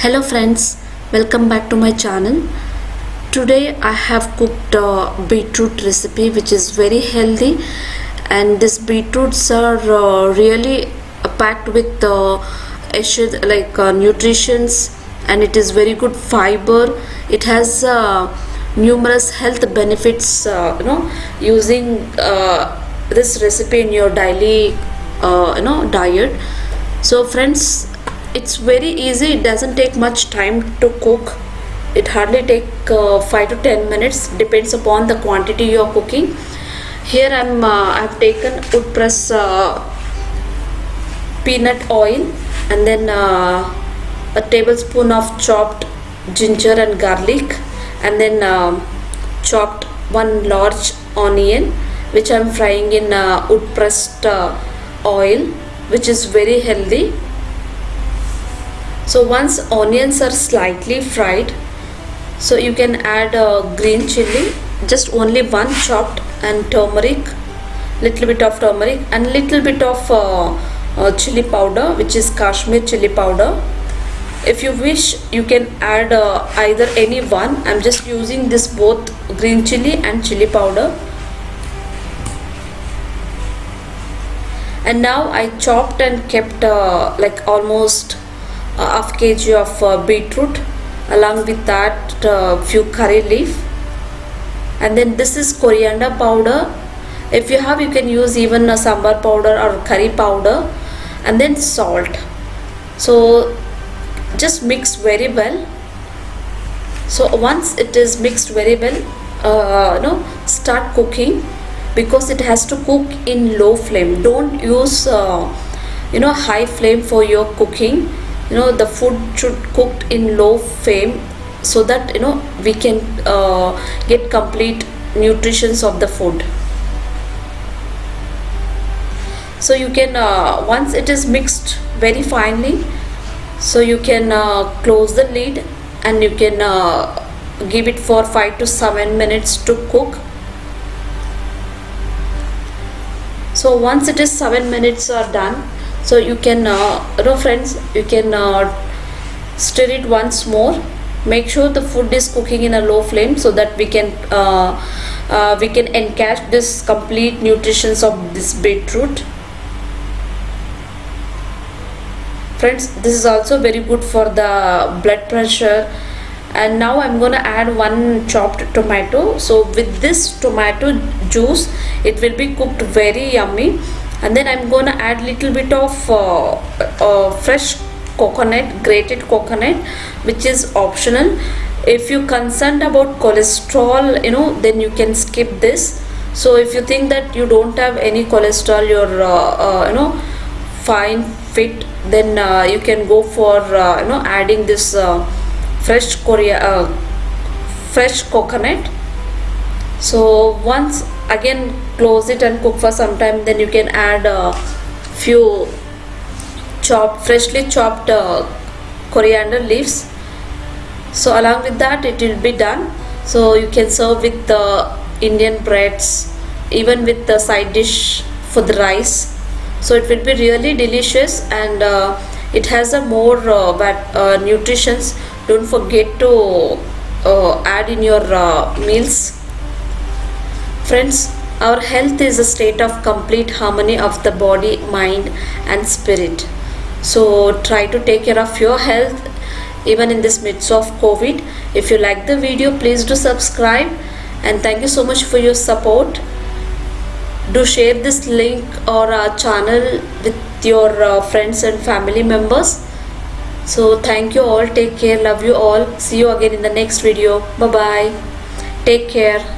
hello friends welcome back to my channel. Today i have cooked a beetroot recipe which is very healthy and these beetroots are uh, really packed with uh, like uh, nutritions and it is very good fiber. It has uh, numerous health benefits uh, you know using uh, this recipe in your daily uh, you know diet. So friends it's very easy. It doesn't take much time to cook. It hardly take uh, 5 to 10 minutes. Depends upon the quantity you are cooking. Here i'm uh, i've taken wood press uh, peanut oil and then uh, a tablespoon of chopped ginger and garlic and then um chopped one large onion which i'm frying in uh, wood pressed uh, oil which is very healthy so once onions are slightly fried so you can add uh, green chili just only one chopped and turmeric little bit of turmeric and little bit of uh, uh, chili powder which is kashmir chili powder. If you wish you can add uh, either any one. I'm just using this both green chili and chili powder. And now i chopped and kept uh, like almost half kg of uh, beetroot along with that uh, few curry leaf. And then this is coriander powder. If you have you can use even a sambar powder or curry powder and then salt. So just mix very well. So once it is mixed very well uh, you know start cooking because it has to cook in low flame. Don't use uh, you know high flame for your cooking you know the food should cooked in low flame so that you know we can uh, get complete nutritions of the food. So you can uh, once it is mixed very finely so you can uh, close the lid and you can uh, give it for 5 to 7 minutes to cook. So once it is 7 minutes are done so you can uh, you know friends you can uh, stir it once more. Make sure the food is cooking in a low flame so that we can uh, uh, we can encash this complete nutritions of this beetroot. Friends this is also very good for the blood pressure. And now i'm gonna add one chopped tomato. So with this tomato juice it will be cooked very yummy and then i'm gonna add little bit of uh, uh, fresh coconut grated coconut which is optional. If you concerned about cholesterol you know then you can skip this. So if you think that you don't have any cholesterol you're uh, uh, you know fine fit then uh, you can go for uh, you know adding this fresh korea fresh coconut. So once again close it and cook for some time. Then you can add a few chopped freshly chopped uh, coriander leaves. So along with that it will be done. So you can serve with the indian breads even with the side dish for the rice. So it will be really delicious and uh, it has a more uh, but, uh, nutritions. Don't forget to uh, add in your uh, meals friends our health is a state of complete harmony of the body mind and spirit. So try to take care of your health even in this midst of covid. If you like the video please do subscribe. And thank you so much for your support. Do share this link or our channel with your uh, friends and family members. So thank you all. Take care. Love you all. See you again in the next video. Bye bye take care